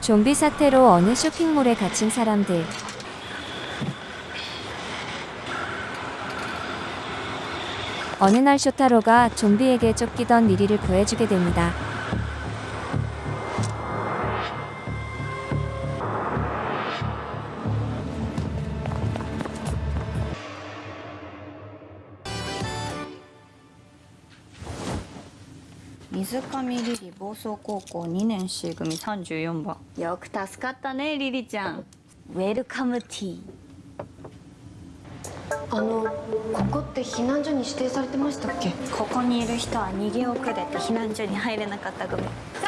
좀비 사태로 어느 쇼핑몰에 갇힌 사람들. 어느 날 쇼타로가 좀비에게 쫓기던 리리를 구해주게 됩니다. 水上リリ暴走高校2年 C 組34番。よく助かったねリリちゃん。ウェルカムティーあのここって避難所に指定されてましたっけ？ここにいる人は逃げ遅れて避難所に入れなかった組。先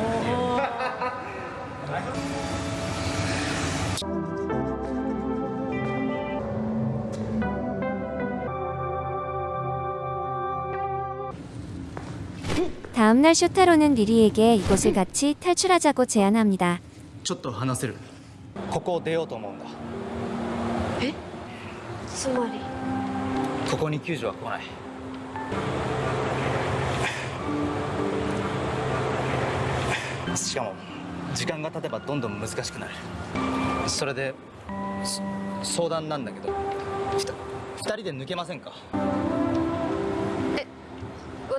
다음날 쇼타로는 리리에게 이곳을 같이 탈출하자고 제안합니다. ちょっと話せるここを出ようと思うんだつまりここに救助は来ないしかも時間が経てばどんどん難しくなるそれでそ相談なんだけどふた二人で抜けませんか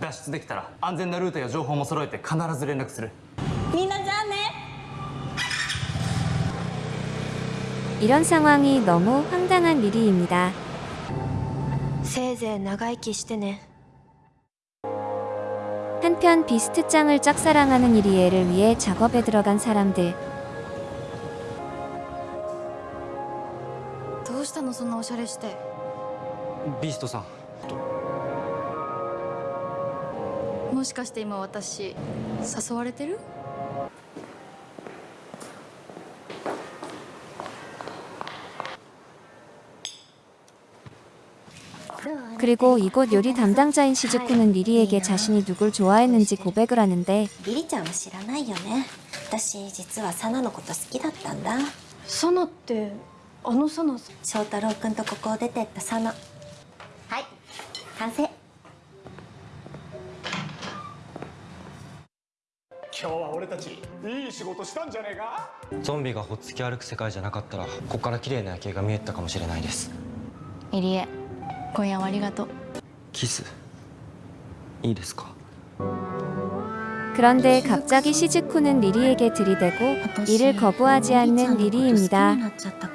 脱出できたら安全なルートや情報も揃えて必ず連絡するみんなじゃあね 이런 상황이 너무 황당한 리리입니다. せいぜい長生きしてね 한편 비스트장을 짝사랑하는 이리에를 위해 작업에 들어간 사람들. どうしたのそんなおしゃれしてビーストさん もしかして今私誘われてる 그리고 이곳 요리 담당자인 시즈쿠는 리리에게 자신이 누굴 좋아했는지 고백을 하는데 リリちゃんは知らないよね私実はサナのこと好きだったんだサナってあのサナさん翔太郎君とここを出てったサナはい完成 今日は俺たちいい仕事したんじゃねえかゾンビがほっつき歩く世界じゃなかったらここから綺麗な夜景が見えてたかもしれないです入江今夜はありがとうキスいいですか 그런데 갑자기 시즈쿠는 리리에게 들이대고 이를 거부하지 않는 リリちゃんのこと好き 리리입니다.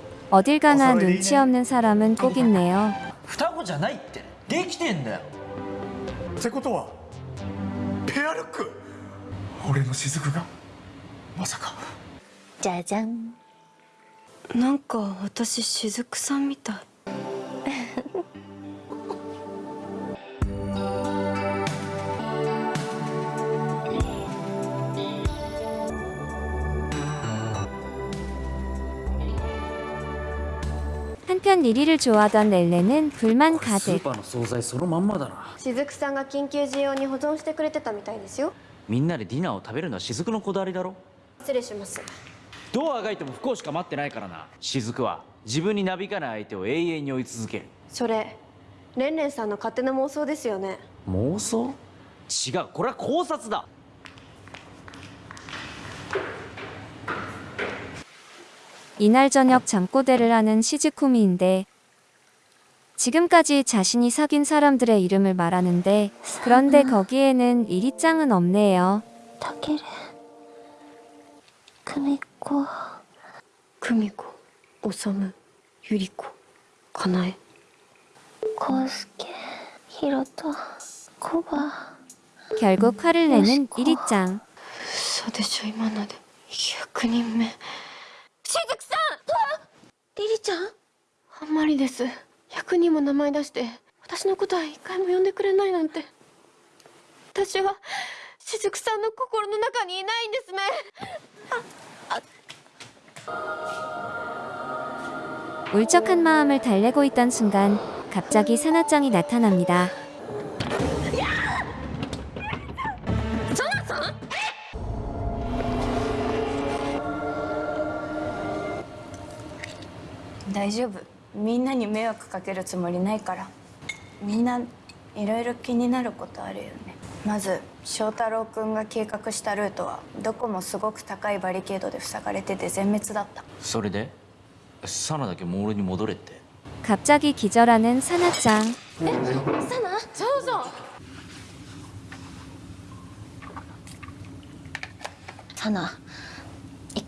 어딜 가나 눈치 없는 사람은 꼭 있네요. 双子じゃないってできてんだよってことはペアルック俺の雫がまさかじゃじゃんなんか私雫さんみたい 한편 리리를 좋아하던 렐레는 불만 가 득. 시즈쿠んが긴급需要に보존してくれてたみたいですよ.みんなでディナーを食べるのは雫のこだわりだろ失礼します。どうあがいても不幸しか待ってないからな。雫は自分になびかない相手を永遠に追い続ける。それレンレンさんの勝手な妄想ですよね。妄想？違うこれは考察だ。 이날 저녁 잠꼬대를 하는 시즈쿠미인데 지금까지 자신이 사귄 사람들의 이름을 말하는데 그런데 거기에는 리리짱은 없네요. たける久美子久美子修ゆり子かなえ康介ひろとコバ 결국 화를 내는 리리짱. 嘘でしょ今ので100人目雫さん リリちゃんあんまりです100人も名前出して私のことは一回も呼んでくれないなんて私は雫さんの心の中にいないんですね 울적한 마음을 달래고 있던 순간 갑자기 사나짱이 나타납니다. 大丈夫みんなに迷惑かけるつもりないからみんないろいろ気になることあるよねまず翔太郎君が計画したルートはどこもすごく高いバリケードで塞がれてて全滅だったそれでサナだけモールに戻れって 갑자기 기절하는 사나짱. そうそうサナ一回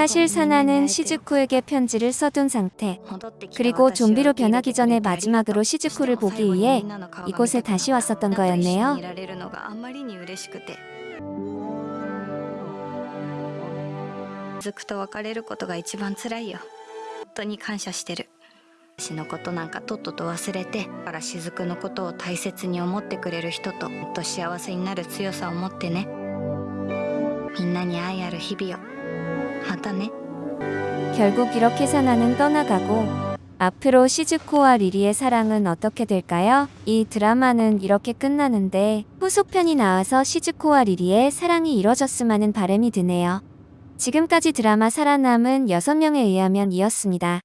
사실 사나는 시즈쿠에게 편지를 써둔 상태. 그리고 좀비로 변하기 전에 마지막으로 시즈쿠를 보기 위해 이곳에 다시 왔었던 거였네요. いられるのがあんまりに嬉しくてずくと別れることが一番辛いよ本当に感謝してる私のことなんかとっとと忘れてだから雫のことを大切に思ってくれる人ともっと幸せになる強さを持ってねみんなに愛ある日々を 하다네. 결국 이렇게 사나는 떠나가고 앞으로 시즈코와 리리의 사랑은 어떻게 될까요? 이 드라마는 이렇게 끝나는데 후속편이 나와서 시즈코와 리리의 사랑이 이뤄졌음 하는 바람이 드네요. 지금까지 드라마 살아남은 6명에 의하면 이었습니다.